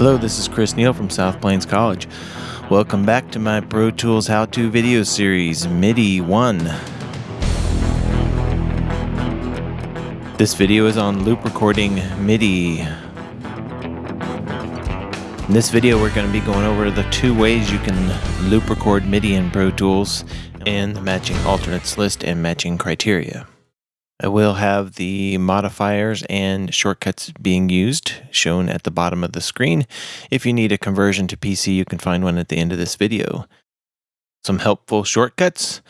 Hello, this is Chris Neal from South Plains College. Welcome back to my Pro Tools How To video series, MIDI 1. This video is on loop recording MIDI. In this video, we're going to be going over the two ways you can loop record MIDI in Pro Tools and the matching alternates list and matching criteria. I will have the modifiers and shortcuts being used shown at the bottom of the screen. If you need a conversion to PC, you can find one at the end of this video. Some helpful shortcuts,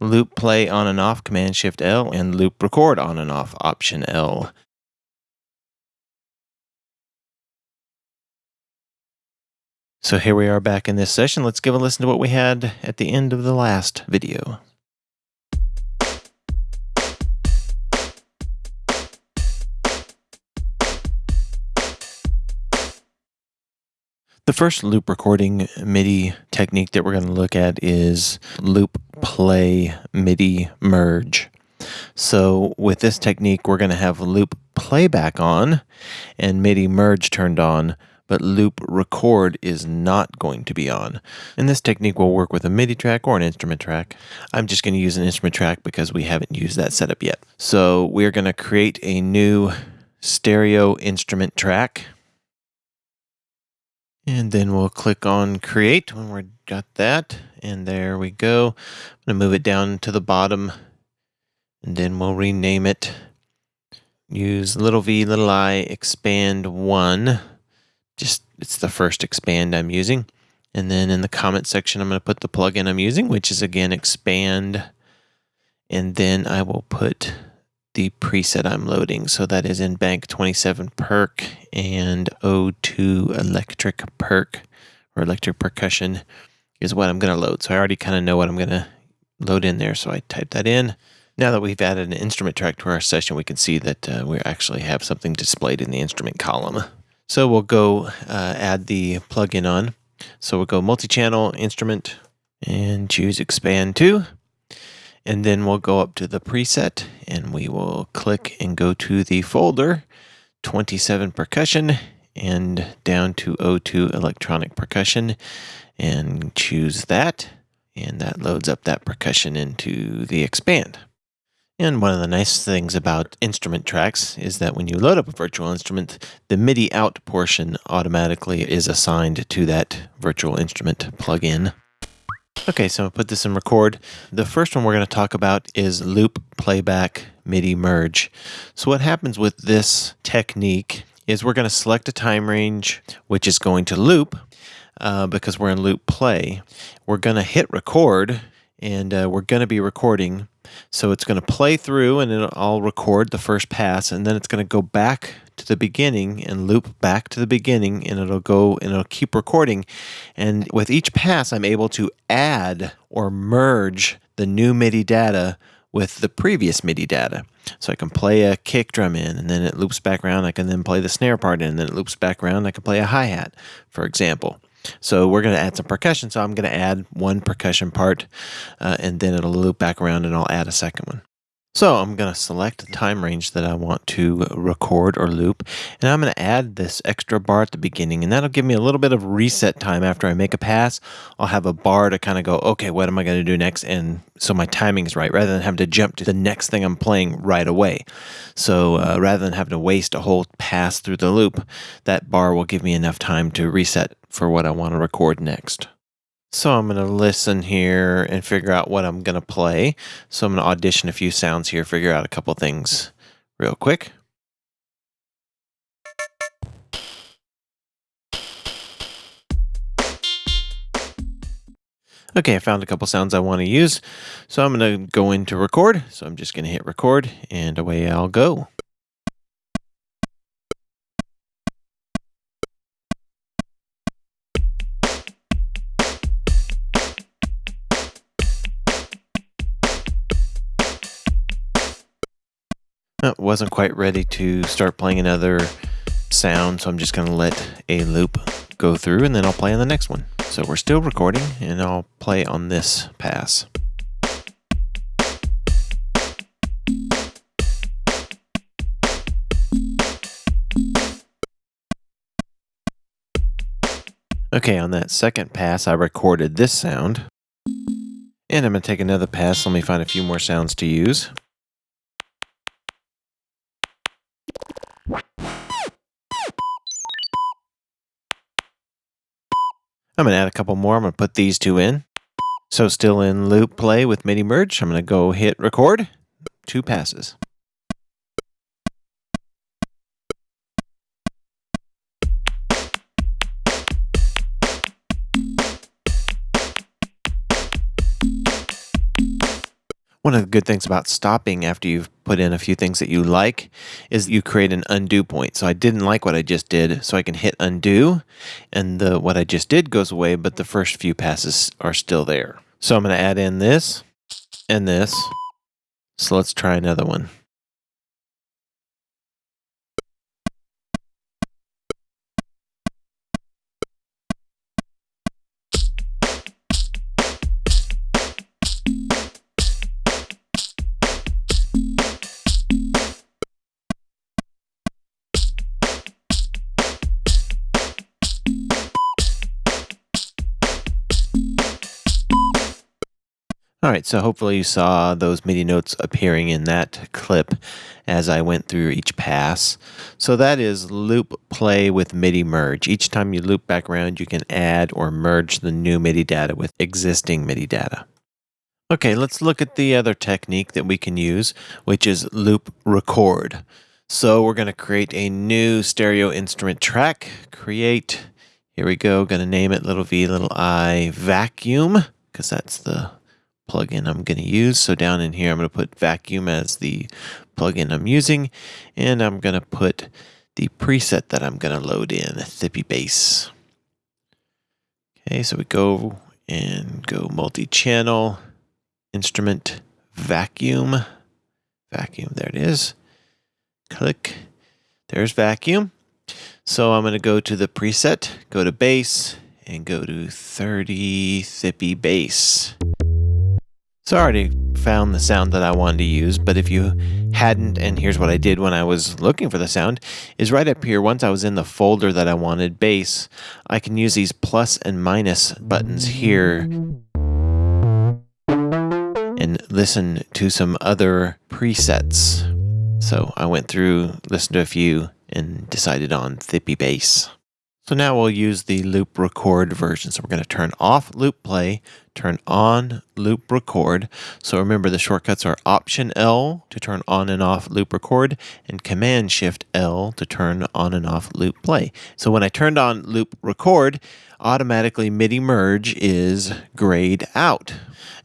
loop play on and off Command Shift L and loop record on and off Option L. So here we are back in this session. Let's give a listen to what we had at the end of the last video. The first loop recording MIDI technique that we're going to look at is loop play MIDI merge. So with this technique, we're going to have loop playback on and MIDI merge turned on, but loop record is not going to be on. And this technique will work with a MIDI track or an instrument track. I'm just going to use an instrument track because we haven't used that setup yet. So we're going to create a new stereo instrument track and then we'll click on create when we've got that. And there we go. I'm to move it down to the bottom and then we'll rename it. Use little v, little i, Xpand one. Just, it's the first Xpand I'm using. And then in the comment section, I'm to put the plugin I'm using, which is again Xpand. And then I will put the preset I'm loading. So that is in Bank 27 Perk and O2 Electric Perk or Electric Percussion is what I'm going to load. So I already kind of know what I'm going to load in there. So I type that in. Now that we've added an instrument track to our session, we can see that uh, we actually have something displayed in the instrument column. So we'll go uh, add the plugin on. So we'll go multi-channel instrument and choose Xpand!2. And then we'll go up to the preset and we will click and go to the folder 27 percussion and down to O2 electronic percussion and choose that. And that loads up that percussion into the Xpand. And one of the nice things about instrument tracks is that when you load up a virtual instrument, the MIDI out portion automatically is assigned to that virtual instrument plugin. Okay, so put this in record. The first one we're going to talk about is loop playback MIDI merge. So what happens with this technique is we're going to select a time range which is going to loop uh, because we're in loop play. We're going to hit record and uh, we're going to be recording. So it's going to play through and then I'll record the first pass and then it's going to go back to the beginning and loop back to the beginning and it'll go and it'll keep recording. And with each pass, I'm able to add or merge the new MIDI data with the previous MIDI data. So I can play a kick drum in and then it loops back around. I can then play the snare part in and then it loops back around. I can play a hi-hat, for example. So we're going to add some percussion. So I'm going to add one percussion part uh, and then it'll loop back around and I'll add a second one. So I'm going to select the time range that I want to record or loop, and I'm going to add this extra bar at the beginning, and that'll give me a little bit of reset time after I make a pass. I'll have a bar to kind of go, okay, what am I going to do next? And so my timing is right, rather than having to jump to the next thing I'm playing right away. So uh, rather than having to waste a whole pass through the loop, that bar will give me enough time to reset for what I want to record next. So I'm going to listen here and figure out what I'm going to play. So I'm going to audition a few sounds here, figure out a couple things real quick. Okay, I found a couple sounds I want to use. So I'm going to go into record. So I'm just going to hit record and away I'll go. Wasn't quite ready to start playing another sound, so I'm just going to let a loop go through and then I'll play on the next one. So we're still recording and I'll play on this pass. Okay, on that second pass, I recorded this sound. And I'm going to take another pass. Let me find a few more sounds to use. I'm going to add a couple more. I'm going to put these two in. So still in loop play with MIDI merge. I'm going to go hit record. Two passes. One of the good things about stopping after you've put in a few things that you like is you create an undo point. So I didn't like what I just did, so I can hit undo, and the what I just did goes away, but the first few passes are still there. So I'm going to add in this and this. So let's try another one. All right, so hopefully you saw those MIDI notes appearing in that clip as I went through each pass. So that is loop play with MIDI merge. Each time you loop back around, you can add or merge the new MIDI data with existing MIDI data. Okay, let's look at the other technique that we can use, which is loop record. So we're going to create a new stereo instrument track. Create, here we go, going to name it little v, little i, vacuum, because that's the plugin I'm going to use. So down in here, I'm going to put vacuum as the plugin I'm using, and I'm going to put the preset that I'm going to load in, a Thippy Bass. Okay, so we go and go multi-channel, instrument, vacuum, vacuum, there it is. Click, there's vacuum. So I'm going to go to the preset, go to bass, and go to 30 Thippy Bass. So I already found the sound that I wanted to use, but if you hadn't, and here's what I did when I was looking for the sound, is right up here, once I was in the folder that I wanted, bass, I can use these plus and minus buttons here and listen to some other presets. So I went through, listened to a few, and decided on Thippy Bass. So now we'll use the loop record version. So we're going to turn off loop play, turn on loop record. So remember the shortcuts are Option L to turn on and off loop record and Command Shift L to turn on and off loop play. So when I turned on loop record, automatically MIDI merge is grayed out.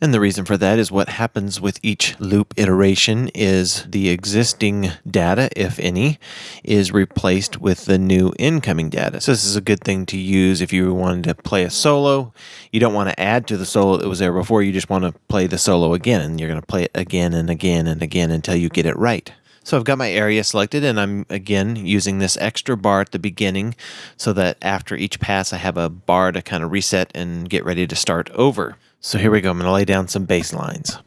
And the reason for that is what happens with each loop iteration is the existing data, if any, is replaced with the new incoming data. So this is a good thing to use if you wanted to play a solo. You don't want to add to the solo that was there before. You just want to play the solo again, and you're going to play it again and again and again until you get it right. So I've got my area selected and I'm again using this extra bar at the beginning so that after each pass I have a bar to kind of reset and get ready to start over. So here we go. I'm going to lay down some bass lines.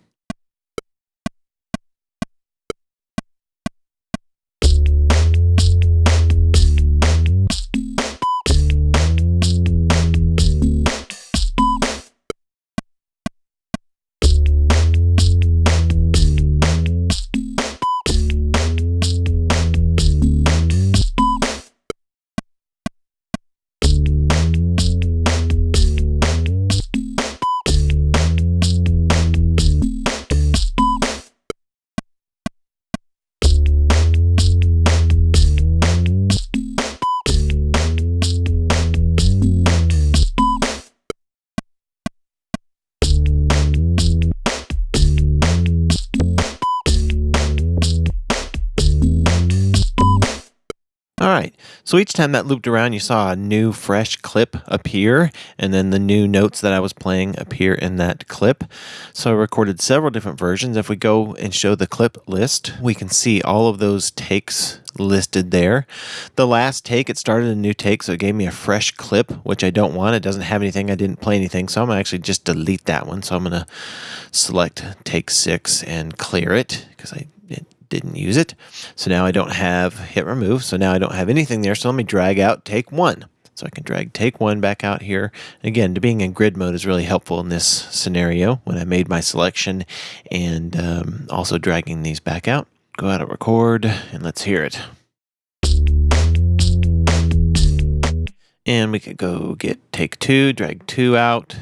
So each time that looped around, you saw a new fresh clip appear, and then the new notes that I was playing appear in that clip. So I recorded several different versions. If we go and show the clip list, we can see all of those takes listed there. The last take, it started a new take, so it gave me a fresh clip, which I don't want. It doesn't have anything. I didn't play anything, so I'm going to actually just delete that one. So I'm going to select take six and clear it because I didn't use it. So now I don't have hit remove. So now I don't have anything there. So let me drag out take one. So I can drag take one back out here. Again, to being in grid mode is really helpful in this scenario when I made my selection and um, also dragging these back out. Go out of record and let's hear it. And we could go get take two, drag two out.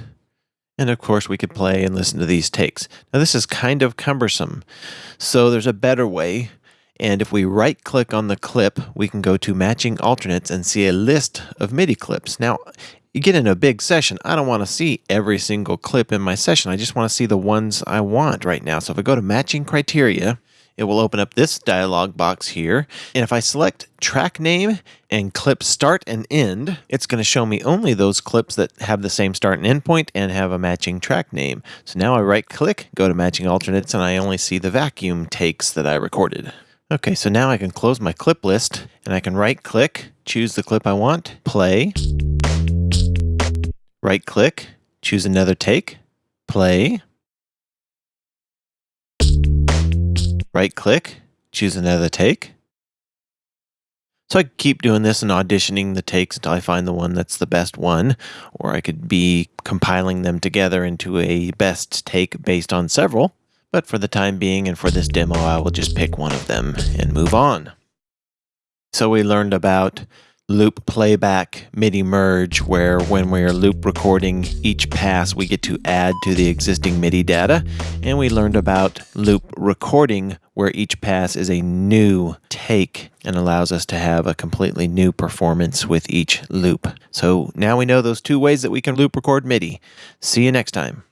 And of course, we could play and listen to these takes. Now, this is kind of cumbersome. So there's a better way. And if we right click on the clip, we can go to matching alternates and see a list of MIDI clips. Now, you get in a big session, I don't want to see every single clip in my session. I just want to see the ones I want right now. So if I go to matching criteria, it will open up this dialog box here. And if I select track name and clip start and end, it's going to show me only those clips that have the same start and end point and have a matching track name. So now I right click, go to matching alternates, and I only see the vacuum takes that I recorded. Okay, so now I can close my clip list and I can right click, choose the clip I want, play, right click, choose another take, play, right click, choose another take. So I keep doing this and auditioning the takes until I find the one that's the best one, or I could be compiling them together into a best take based on several. But for the time being and for this demo, I will just pick one of them and move on. So we learned about loop playback MIDI merge where when we are loop recording each pass we get to add to the existing MIDI data and we learned about loop recording where each pass is a new take and allows us to have a completely new performance with each loop. So now we know those two ways that we can loop record MIDI. See you next time.